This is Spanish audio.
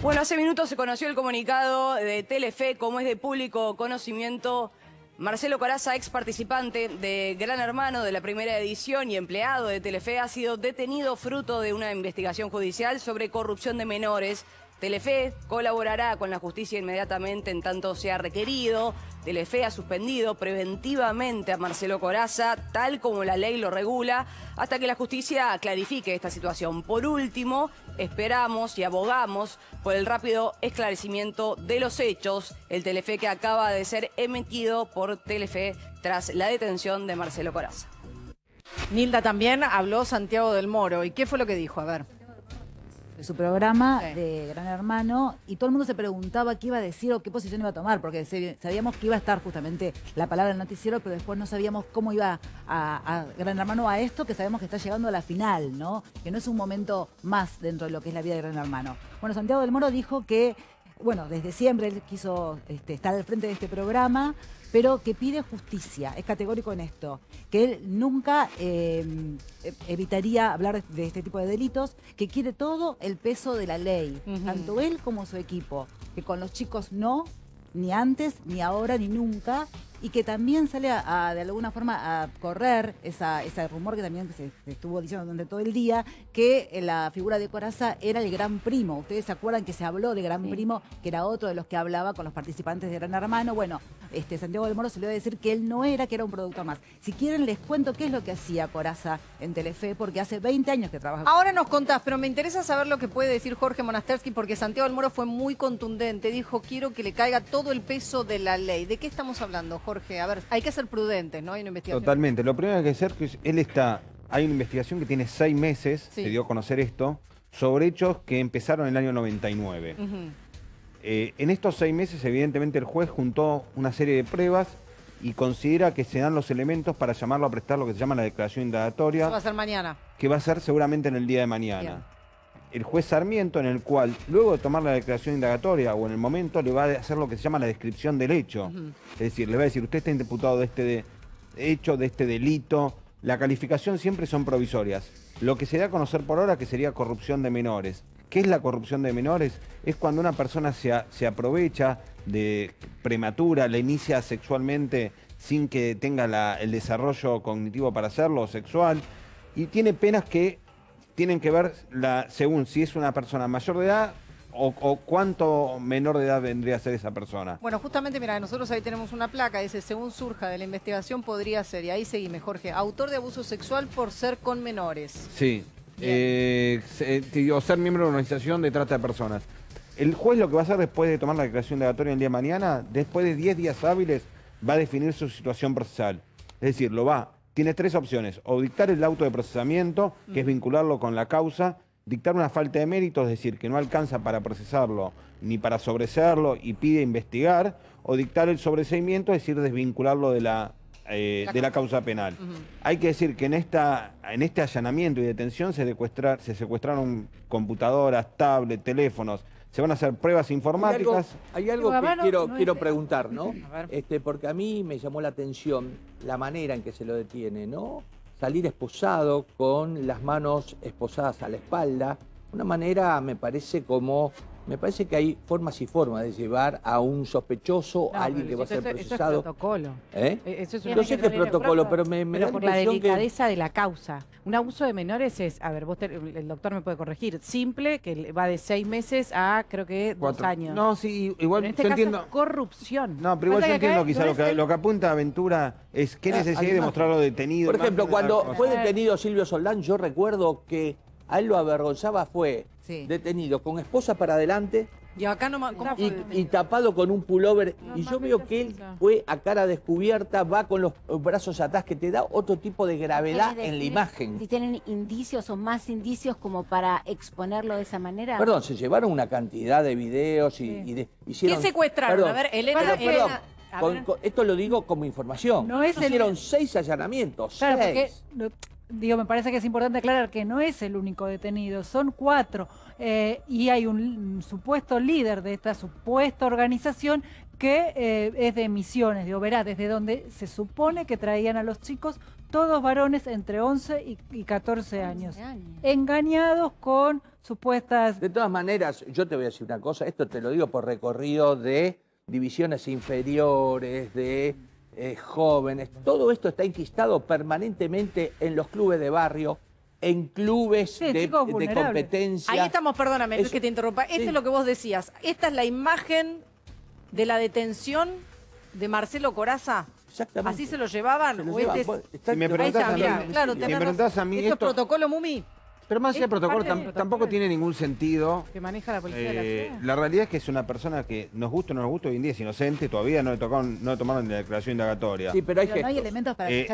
Bueno, hace minutos se conoció el comunicado de Telefe, como es de público conocimiento. Marcelo Coraza, ex participante de Gran Hermano de la primera edición y empleado de Telefe, ha sido detenido fruto de una investigación judicial sobre corrupción de menores Telefe colaborará con la justicia inmediatamente en tanto sea requerido. Telefe ha suspendido preventivamente a Marcelo Coraza, tal como la ley lo regula, hasta que la justicia clarifique esta situación. Por último, esperamos y abogamos por el rápido esclarecimiento de los hechos. El Telefe que acaba de ser emitido por Telefe tras la detención de Marcelo Coraza. Nilda también habló Santiago del Moro. ¿Y qué fue lo que dijo? A ver de su programa de Gran Hermano y todo el mundo se preguntaba qué iba a decir o qué posición iba a tomar, porque sabíamos que iba a estar justamente la palabra del noticiero, pero después no sabíamos cómo iba a, Gran Hermano a esto, que sabemos que está llegando a la final, ¿no? Que no es un momento más dentro de lo que es la vida de Gran Hermano. Bueno, Santiago del Moro dijo que bueno, desde siempre él quiso este, estar al frente de este programa, pero que pide justicia, es categórico en esto, que él nunca em, evitaría hablar de este tipo de delitos, que quiere todo el peso de la ley, tanto él como su equipo, que con los chicos no, ni antes, ni ahora, ni nunca, y que también sale a, de alguna forma a correr esa, ese rumor que también se, estuvo diciendo durante todo el día, que eh, la figura de Coraza era el gran primo. Ustedes se acuerdan que se habló de gran primo, que era otro de los que hablaba con los participantes de Gran Hermano. Bueno, este Santiago del Moro se le iba a decir que él no era, que era un producto más. Si quieren les cuento qué es lo que hacía Coraza en Telefe, porque hace 20 años que trabaja. Ahora nos contás, pero me interesa saber lo que puede decir Jorge Monastersky, porque Santiago del Moro fue muy contundente. Dijo, quiero que le caiga todo el peso de la ley. ¿De qué estamos hablando, Jorge? A ver, hay que ser prudentes, ¿no? Hay una investigación. Totalmente. Lo primero que hay que hacer es que él está... Hay una investigación que tiene seis meses, se dio a conocer esto, sobre hechos que empezaron en el año 99. Eh, en estos seis meses, evidentemente, el juez juntó una serie de pruebas y considera que se dan los elementos para llamarlo a prestar lo que se llama la declaración indagatoria. Eso va a ser mañana. Que va a ser seguramente en el día de mañana el juez Sarmiento, en el cual, luego de tomar la declaración indagatoria o en el momento, le va a hacer lo que se llama la descripción del hecho. Es decir, le va a decir, usted está imputado de este hecho, de este delito. La calificación siempre son provisorias. Lo que se da a conocer por ahora que sería corrupción de menores. ¿Qué es la corrupción de menores? Es cuando una persona se, se aprovecha de prematura, la inicia sexualmente sin que tenga el desarrollo cognitivo para hacerlo, sexual, y tiene penas que tienen que ver la, según si es una persona mayor de edad o, cuánto menor de edad vendría a ser esa persona. Bueno, justamente, mira, nosotros ahí tenemos una placa, dice, según surja de la investigación podría ser, y ahí seguime, Jorge, autor de abuso sexual por ser con menores. Sí, eh, o ser miembro de una organización de trata de personas. El juez lo que va a hacer después de tomar la declaración indagatoria el día de mañana, después de 10 días hábiles, va a definir su situación procesal. Es decir, lo va tiene tres opciones, o dictar el auto de procesamiento, que es vincularlo con la causa, dictar una falta de mérito, es decir, que no alcanza para procesarlo ni para sobreseerlo y pide investigar, o dictar el sobreseimiento, es decir, desvincularlo de la, eh, de la causa. penal. Hay que decir que en, esta, en este allanamiento y detención se, se secuestraron computadoras, tablets, teléfonos, se van a hacer pruebas informáticas. Hay algo, que quiero, quiero preguntar, ¿no? Este, porque a mí me llamó la atención la manera en que se lo detiene, ¿no? Salir esposado, con las manos esposadas a la espalda, una manera me parece como me parece que hay formas y formas de llevar a un sospechoso, a alguien que va a ser procesado. Eso es protocolo. Eso es no sé qué es protocolo, pero me, me da por la delicadeza de la causa. Un abuso de menores es, a ver, vos el doctor me puede corregir, simple, que va de seis meses a creo que dos años. No, sí, igual en este yo entiendo. corrupción. No, pero igual yo entiendo quizá lo, que, lo que apunta Aventura es qué ah, necesidad de mostrarlo detenido. Por ejemplo, cuando fue detenido Silvio Soldán, yo recuerdo que a él lo avergonzaba fue detenido con esposa para adelante y, acá no, y, tapado con un pullover. y yo veo que él fue a cara descubierta, va con los brazos atrás, que te da otro tipo de gravedad en la imagen. Si tienen indicios o más indicios como para exponerlo de esa manera. Perdón, se llevaron una cantidad de videos y, de, hicieron... ¿Qué secuestraron? a ver, Elena... esto lo digo como información. No es Hicieron seis allanamientos. seis. Digo, me parece que es importante aclarar que no es el único detenido, son cuatro. eh, y hay un, un supuesto líder de esta supuesta organización que eh, es de Misiones, de Oberá, desde donde se supone que traían a los chicos, todos varones entre 11 y, y 14 años, engañados con supuestas... De todas maneras, yo te voy a decir una cosa, esto te lo digo por recorrido de divisiones inferiores, de eh, jóvenes, todo esto está enquistado permanentemente en los clubes de barrio, en clubes Sí, de, competencia. Ahí estamos, perdóname, Eso- que te interrumpa. Esto sí. es lo que vos decías. Esta es la imagen de la detención de Marcelo Coraza. Exactamente. ¿Así se lo llevaban? Se lo ¿O lleva- este es- Si me Ahí preguntás está, a mí- mirá, claro, si me preguntás a mí esto, es protocolo Mumi. Pero más allá protocolo, del tam- protocolo. tampoco tiene ningún sentido. Que maneja la policía de la Eh, ciudad. la realidad es que es una persona que nos gusta o no nos gusta, hoy en día es inocente, todavía no le tocaron, no le tomaron la declaración indagatoria. Sí, pero hay Pero no hay elementos para Eh,